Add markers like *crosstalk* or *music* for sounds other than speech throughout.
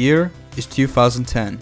year is 2010.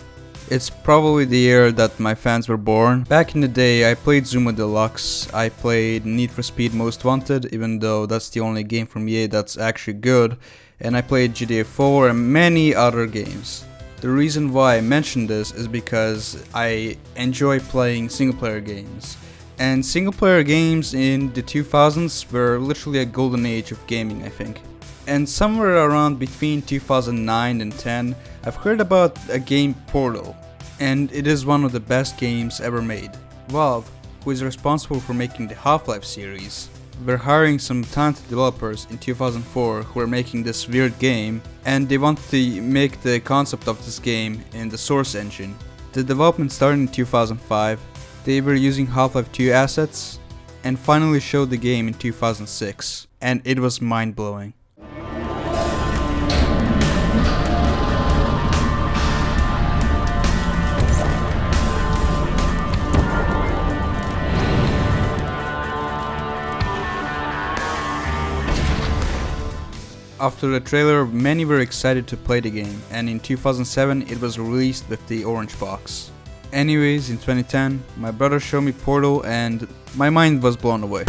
It's probably the year that my fans were born. Back in the day, I played Zuma Deluxe, I played Need for Speed Most Wanted, even though that's the only game from EA that's actually good, and I played GTA 4 and many other games. The reason why I mention this is because I enjoy playing single player games. And single player games in the 2000s were literally a golden age of gaming, I think. And somewhere around between 2009 and 10, I've heard about a game Portal, and it is one of the best games ever made. Valve, who is responsible for making the Half-Life series, were hiring some talented developers in 2004 who were making this weird game, and they wanted to make the concept of this game in the Source engine. The development started in 2005, they were using Half-Life 2 assets, and finally showed the game in 2006, and it was mind-blowing. After the trailer, many were excited to play the game, and in 2007 it was released with the orange box. Anyways, in 2010, my brother showed me Portal and my mind was blown away.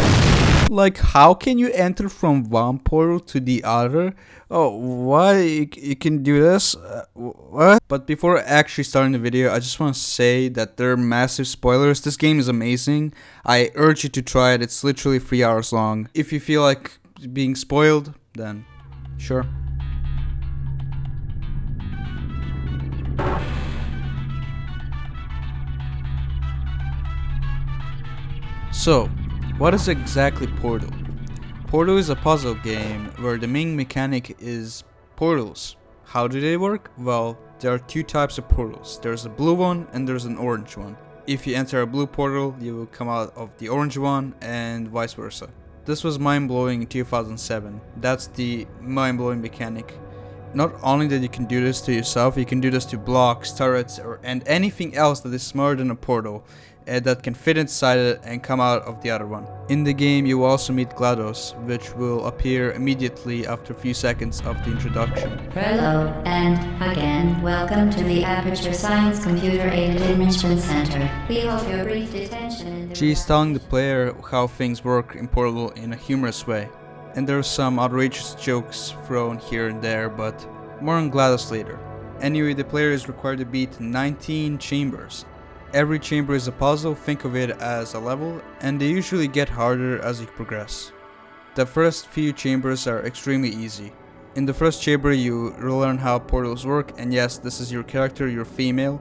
Like, how can you enter from one portal to the other? Oh, why? You, you can do this? Uh, what? But before actually starting the video, I just want to say that there are massive spoilers. This game is amazing. I urge you to try it. It's literally three hours long. If you feel like being spoiled, then Sure. So, what is exactly Portal? Portal is a puzzle game where the main mechanic is portals. How do they work? Well, there are two types of portals. There's a blue one and there's an orange one. If you enter a blue portal, you will come out of the orange one and vice versa. This was mind-blowing in 2007. That's the mind-blowing mechanic. Not only that you can do this to yourself, you can do this to blocks, turrets, or and anything else that is smaller than a portal Uh, that can fit inside it and come out of the other one. In the game you will also meet GLaDOS, which will appear immediately after a few seconds of the introduction. Hello, and again, welcome to the Aperture Science Computer Aided Enrichment Center. We hope your brief detention She is telling the player how things work in Portal in a humorous way. And there are some outrageous jokes thrown here and there, but more on GLaDOS later. Anyway, the player is required to beat 19 chambers, Every chamber is a puzzle, think of it as a level, and they usually get harder as you progress. The first few chambers are extremely easy. In the first chamber you learn how portals work, and yes, this is your character, you're female.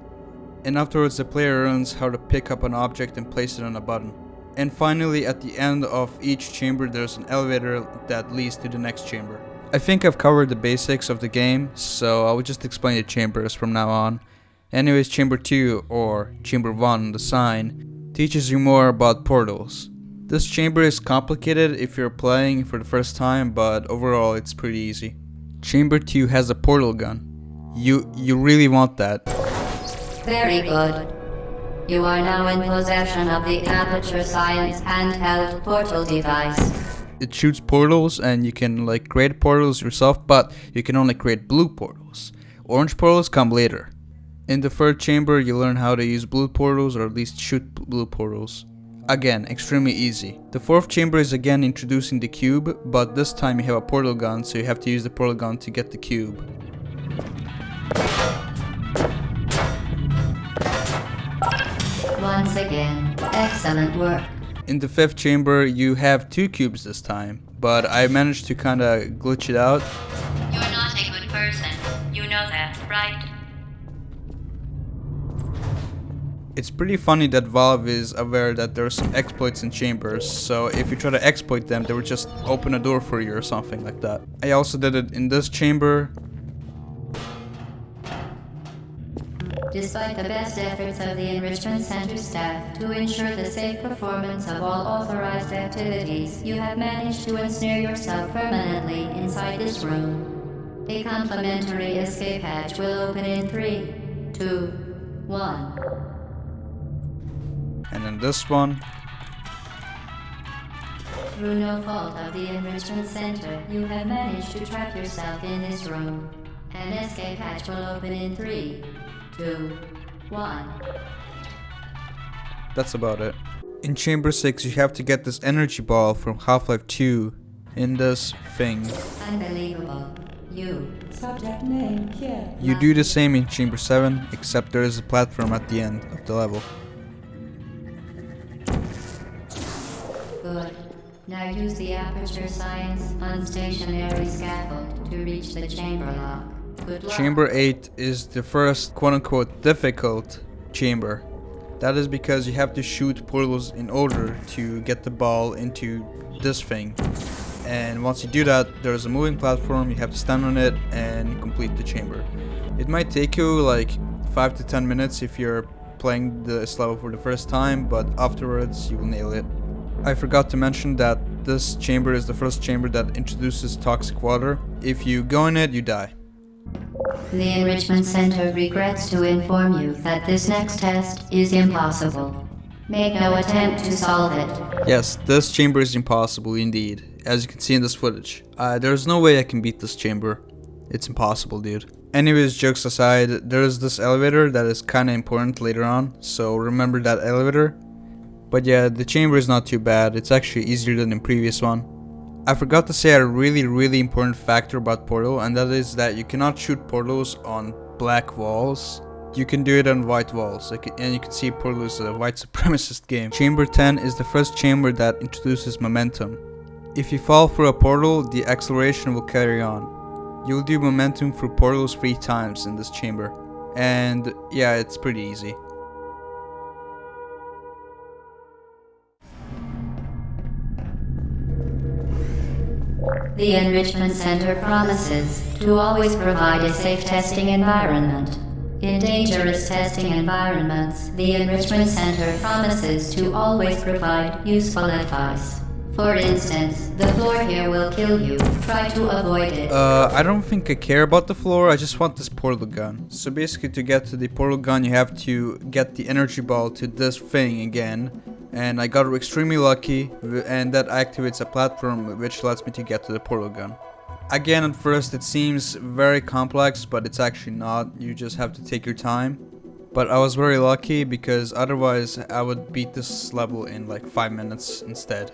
And afterwards the player learns how to pick up an object and place it on a button. And finally at the end of each chamber there's an elevator that leads to the next chamber. I think I've covered the basics of the game, so I will just explain the chambers from now on. Anyways, Chamber 2 or Chamber 1, the sign, teaches you more about portals. This chamber is complicated if you're playing for the first time, but overall it's pretty easy. Chamber 2 has a portal gun. You you really want that. Very good. You are now in possession of the Aperture Science handheld portal device. It shoots portals and you can like create portals yourself, but you can only create blue portals. Orange portals come later. In the third chamber, you learn how to use blue portals or at least shoot blue portals. Again, extremely easy. The fourth chamber is again introducing the cube, but this time you have a portal gun, so you have to use the portal gun to get the cube. Once again, excellent work. In the fifth chamber, you have two cubes this time, but I managed to kinda glitch it out. You're not a good person. You know that, right? It's pretty funny that Valve is aware that there are some exploits in chambers, so if you try to exploit them, they would just open a door for you or something like that. I also did it in this chamber. Despite the best efforts of the Enrichment Center staff to ensure the safe performance of all authorized activities, you have managed to ensnare yourself permanently inside this room. A complimentary escape hatch will open in three, two, one and then this one. Through no fault of the Enrichment Center, you have managed to trap yourself in this room. An escape hatch will open in three, two, one. That's about it. In Chamber 6, you have to get this energy ball from Half-Life 2 in this thing. Unbelievable. You. Subject name here. You do the same in Chamber 7, except there is a platform at the end of the level. Good. Now use the Aperture Science unstationary scaffold to reach the chamber lock. Good luck. Chamber 8 is the first quote-unquote difficult chamber. That is because you have to shoot portals in order to get the ball into this thing. And once you do that, there's a moving platform, you have to stand on it and complete the chamber. It might take you like 5 to 10 minutes if you're playing this level for the first time, but afterwards you will nail it. I forgot to mention that this chamber is the first chamber that introduces toxic water. If you go in it, you die. The Enrichment Center regrets to inform you that this next test is impossible. Make no attempt to solve it. Yes, this chamber is impossible indeed, as you can see in this footage. Uh, there's no way I can beat this chamber. It's impossible, dude. Anyways, jokes aside, there is this elevator that is kinda important later on, so remember that elevator. But yeah, the chamber is not too bad, it's actually easier than the previous one. I forgot to say a really really important factor about Portal and that is that you cannot shoot portals on black walls. You can do it on white walls and you can see Portal is a white *laughs* supremacist game. Chamber 10 is the first chamber that introduces momentum. If you fall through a portal, the acceleration will carry on. You'll do momentum through portals three times in this chamber. And yeah, it's pretty easy. The Enrichment Center promises to always provide a safe testing environment. In dangerous testing environments, the Enrichment Center promises to always provide useful advice. For instance, the floor here will kill you. Try to avoid it. Uh, I don't think I care about the floor, I just want this portal gun. So basically to get to the portal gun you have to get the energy ball to this thing again. And I got extremely lucky and that activates a platform which lets me to get to the portal gun. Again at first it seems very complex but it's actually not, you just have to take your time. But I was very lucky because otherwise I would beat this level in like 5 minutes instead.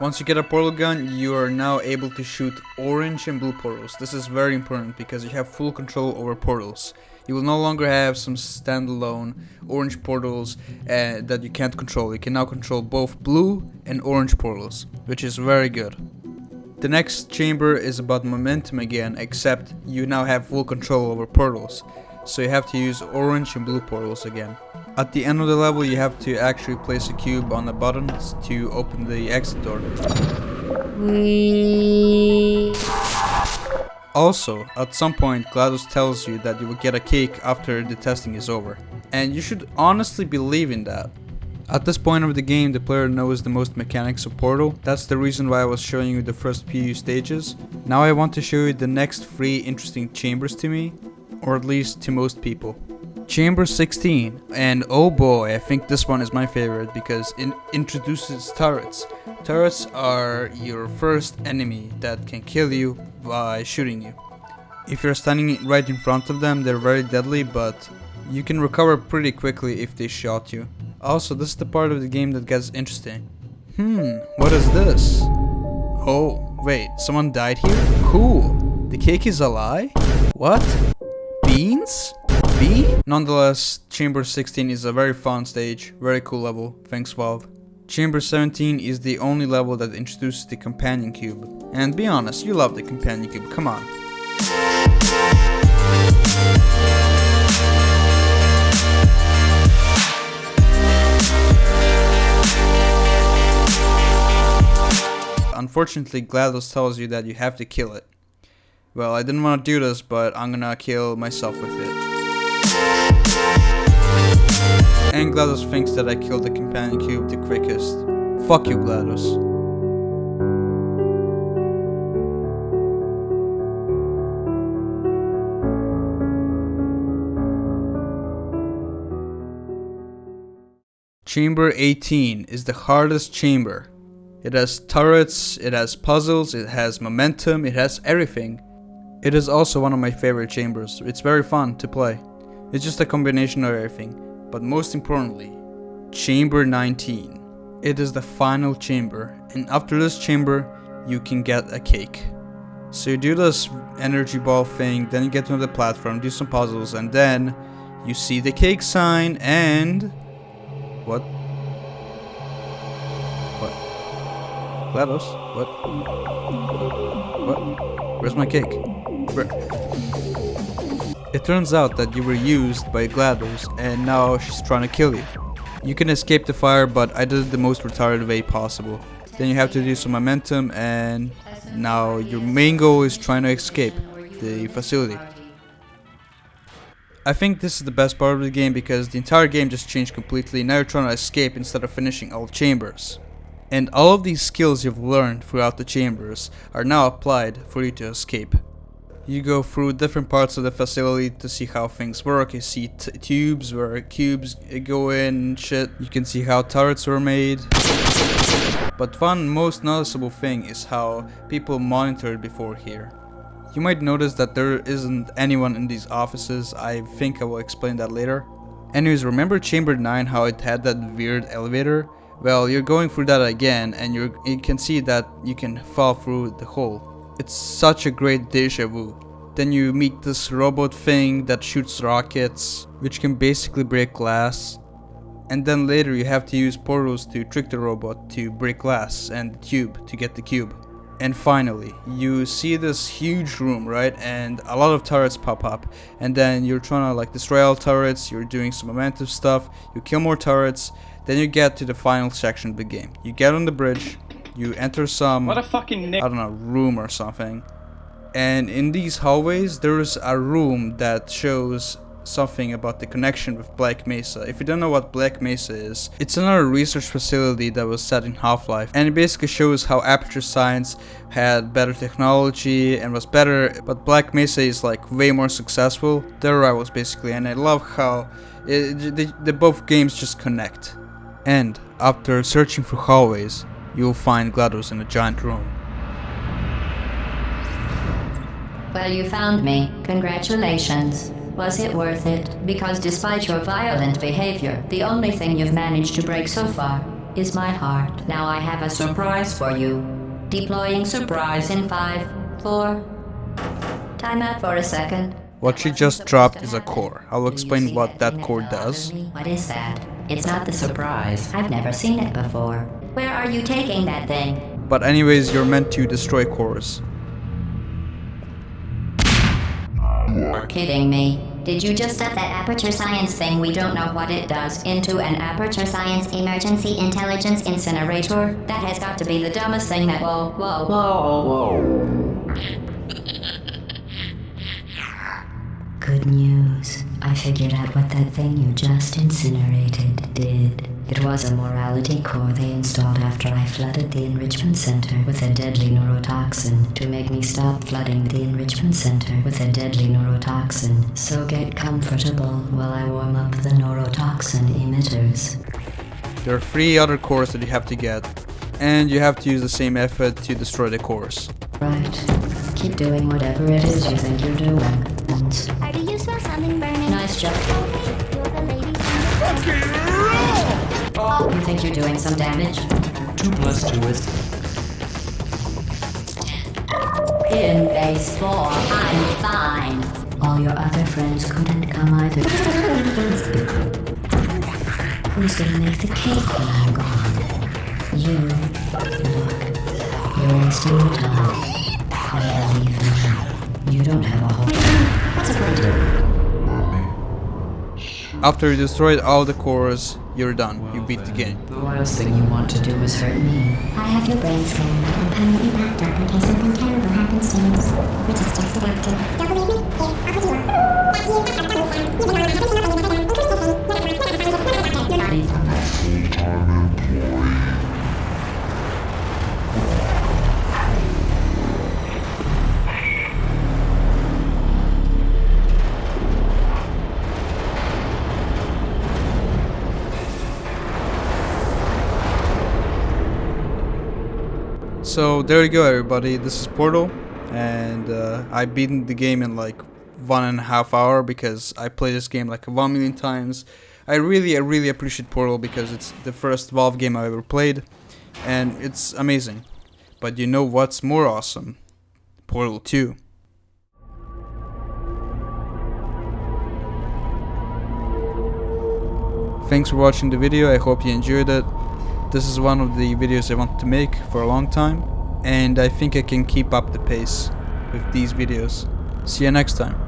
Once you get a portal gun, you are now able to shoot orange and blue portals. This is very important because you have full control over portals. You will no longer have some standalone orange portals uh, that you can't control. You can now control both blue and orange portals, which is very good. The next chamber is about momentum again, except you now have full control over portals. So you have to use orange and blue portals again. At the end of the level you have to actually place a cube on the buttons to open the exit door. We. Also, at some point GLaDOS tells you that you will get a cake after the testing is over. And you should honestly believe in that. At this point of the game, the player knows the most mechanics of Portal. That's the reason why I was showing you the first few stages. Now I want to show you the next three interesting chambers to me, or at least to most people. Chamber 16, and oh boy, I think this one is my favorite because it introduces turrets. Turrets are your first enemy that can kill you by shooting you. If you're standing right in front of them, they're very deadly, but you can recover pretty quickly if they shot you. Also, this is the part of the game that gets interesting. Hmm, what is this? Oh, wait, someone died here? Cool. The cake is a lie? What? Beans? B? Nonetheless, Chamber 16 is a very fun stage, very cool level, thanks Valve. Chamber 17 is the only level that introduces the companion cube. And be honest, you love the companion cube, come on. Unfortunately, GLaDOS tells you that you have to kill it. Well, I didn't want to do this, but I'm gonna kill myself with it. And GLaDOS thinks that I killed the companion cube the quickest. Fuck you, GLaDOS. Chamber 18 is the hardest chamber. It has turrets, it has puzzles, it has momentum, it has everything. It is also one of my favorite chambers. It's very fun to play. It's just a combination of everything. But most importantly, Chamber 19. It is the final chamber, and after this chamber, you can get a cake. So you do this energy ball thing, then you get to the platform, do some puzzles, and then you see the cake sign and what? What? GLaDOS? What? What? Where's my cake? Where? It turns out that you were used by GLaDOS and now she's trying to kill you. You can escape the fire, but I did it the most retarded way possible. Then you have to do some momentum and now your main goal is trying to escape the facility. I think this is the best part of the game because the entire game just changed completely. Now you're trying to escape instead of finishing all chambers. And all of these skills you've learned throughout the chambers are now applied for you to escape. You go through different parts of the facility to see how things work. You see tubes where cubes go in shit. You can see how turrets were made. But one most noticeable thing is how people monitored before here. You might notice that there isn't anyone in these offices, I think I will explain that later. Anyways, remember chamber 9 how it had that weird elevator? Well, you're going through that again and you you can see that you can fall through the hole. It's such a great deja vu. Then you meet this robot thing that shoots rockets, which can basically break glass. And then later you have to use portals to trick the robot to break glass and the tube to get the cube. And finally, you see this huge room, right? And a lot of turrets pop up. And then you're trying to like destroy all turrets, you're doing some momentum stuff, you kill more turrets, then you get to the final section of the game. You get on the bridge, you enter some What a fucking I don't know, room or something. And in these hallways, there's a room that shows something about the connection with Black Mesa. If you don't know what Black Mesa is, it's another research facility that was set in Half-Life and it basically shows how Aperture Science had better technology and was better, but Black Mesa is like way more successful. Their rivals basically and I love how it, the, the both games just connect. And after searching for hallways, you'll find GLaDOS in a giant room. Well, you found me. Congratulations. Was it worth it? Because despite your violent behavior, the only thing you've managed to break so far is my heart. Now I have a surprise for you. Deploying surprise in five, four. Time out for a second. What she just dropped is a core. I'll explain what that core does. What is that? It's not the surprise. I've never seen it before. Where are you taking that thing? But anyways, you're meant to destroy cores. You're kidding me. Did you just set that aperture science thing we don't know what it does into an aperture science emergency intelligence incinerator? That has got to be the dumbest thing that. Whoa, whoa, whoa, whoa. Good news. I figured out what that thing you just incinerated did. It was a morality core they installed after I flooded the enrichment center with a deadly neurotoxin to make me stop flooding the enrichment center with a deadly neurotoxin. So get comfortable while I warm up the neurotoxin emitters. There are three other cores that you have to get, and you have to use the same effort to destroy the cores. Right. Keep doing whatever it is you think you're doing. And Or you smell something burning? nice job. You're doing some damage? Two plus two is In base four, I'm fine. All your other friends couldn't come either. Who's gonna make the cake when I'm gone? You. Look, you're wasting your time. I believe me. You don't have a whole. What's a printer? After you destroyed all the cores, you're done. You beat the game. the last thing you want to do is hurt me. I have your brain scanned and permanently backed up in case something terrible happens to you. Resistance adapted. Don't believe me? So there you go everybody, this is Portal. and uh, I beat the game in like one and a half hour because I played this game like one million times. I really, I really appreciate Portal because it's the first Valve game I ever played, and it's amazing. But you know what's more awesome? Portal 2. Thanks for watching the video, I hope you enjoyed it. This is one of the videos I want to make for a long time, and I think I can keep up the pace with these videos. See you next time.